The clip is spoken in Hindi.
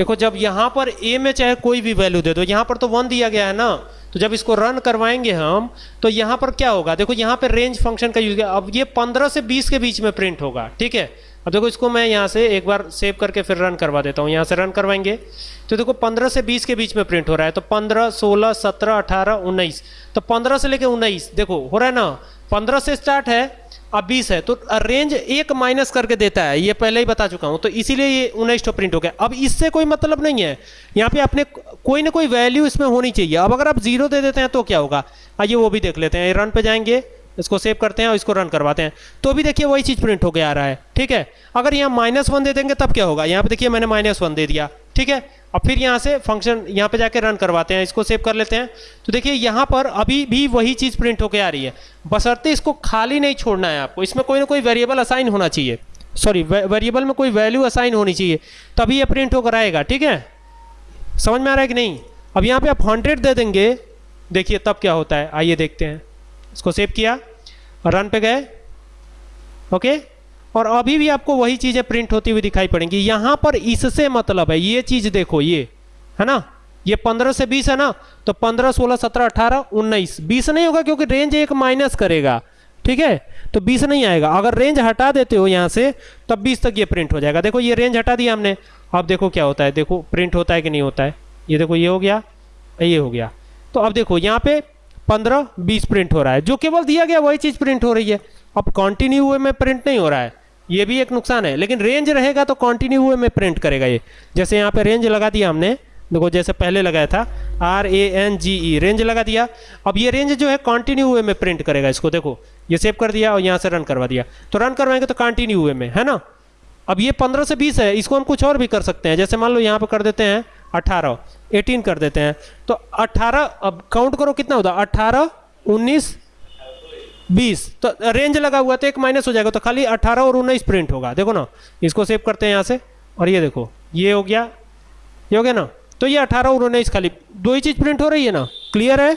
देखो जब यहाँ पर ए में चाहे कोई भी वैल्यू दे दो यहाँ पर तो वन दिया गया है ना? तो जब इसको रन करवाएँगे हम तो यहाँ पर क्या होगा? देखो यहाँ पर रेंज फ़ंक्शन का यूज़ किया। अब ये 15 से 20 के बीच में प्रिंट होगा ठीक है? अब देखो इसको मैं यहाँ से एक बार सेव करके फिर रन करवा देता हूँ। यहाँ से रन करवाएँगे। तो देखो 15 से 20 के बीच में प्रिंट हो रहा है। तो 15, 16, 17, 18, 19 तो 15 से लेके 19 देखो हो रहा है ना? 15 से स्टार्ट है अब 20 है तो रेंज एक माइनस करके देता है, ये पहले ही बता चुका हूँ तो इसीलिए ये उन्नीस तो प्रिंट हो गया। अब इससे कोई मतलब नहीं है, यहाँ पे आपने कोई ना कोई वैल्यू इसमें होनी चाहिए। अब अगर आप ज़ीरो दे देते हैं तो क्या होगा? आइए वो भी देख लेते हैं रन पे जाएँगे, इसको सेव करते हैं और इसको रन करवाते हैं। तो भी देखिए वही चीज़ प्रिंट होके आ रहा है, ठीक है? अगर यहाँ माइनस वन दे देंगे, तब क्या होगा? यहाँ पे देखिए मैंने माइनस वन दे दिया, ठीक है? अब फिर यहाँ से फ़ंक्शन यहाँ पे जाके रन करवाते हैं, इसको सेव कर लेते हैं। तो देखिए, यहाँ पर अभी भी वही चीज़ प्रिंट होके आ रही है। बसरते इसको खाली नहीं छोड़ना है आपको। इसमें कोई ना कोई वेरिएबल असाइन होना चाहिए। सॉरी वेरिएबल में कोई वैल्यू असाइन होनी चाहिए। तभी ये प्रिंट होकर आएगा, ठीक है? समझ में आ रहा है कि नहीं? अब यहाँ पे आप हंड्रेड दे देंगे। देखिए, तब क्या होता है? आइए देखते हैं। इसको सेव किया। रन पे गए। ओके और अभी भी आपको वही चीज़ें प्रिंट होती हुई दिखाई पड़ेंगी। यहाँ पर इससे मतलब है, ये चीज़ देखो, ये, है ना? ये 15 से 20 है ना? तो 15 16 17 18 19 20 नहीं होगा क्योंकि रेंज एक माइनस करेगा, ठीक है? तो 20 नहीं आएगा। अगर रेंज हटा देते हो यहाँ से, तब 20 तक ये प्रिंट हो जाएगा। देखो, ये रेंज हटा दिया हमने। अब देखो क्या होता है, देखो प्रिंट होता है कि नहीं होता है? ये देखो, ये हो गया, ये हो गया। तो अब देखो, यहाँ पे पंद्रह, बीस प्रिंट हो रहा है। जो केवल दिया गया वही चीज़ प्रिंट हो रही है। अब कॉन्टिन्यू हुए में प्रिंट नहीं हो रहा है। ये भी एक नुकसान है। लेकिन रेंज रहेगा तो कॉन्टिन्यू हुए में प्रिंट करेगा ये। जैसे यहाँ पे रेंज लगा दिया हमने, देखो जैसे पहले लगाया था R A N G E range लगा दिया। अब ये रेंज जो है कंटिन्यू हुए में प्रिंट करेगा इसको, देखो। ये सेव कर दिया और यहाँ से रन करवा दिया। तो रन करवाएँगे तो कंटिन्यू हुए में, है ना? अब ये पंद्रह से बीस है, इसको हम कुछ और भी कर सकते हैं। जैसे मान लो यहाँ पर कर देते हैं अठारह एटीन कर देते हैं। तो अठारह, अब काउंट करो कितना होता अठारह, उन्नीस बीस तो रेंज लगा हुआ तो एक माइनस हो जाएगा तो खाली अट्ठारह और उन्नीस प्रिंट होगा। देखो ना, इसको सेव करते हैं यहाँ से, और ये देखो, ये हो गया, ये हो गया ना? तो ये अठारह और उन्नीस खाली, दो ही चीज़ प्रिंट हो रही है ना? क्लियर है?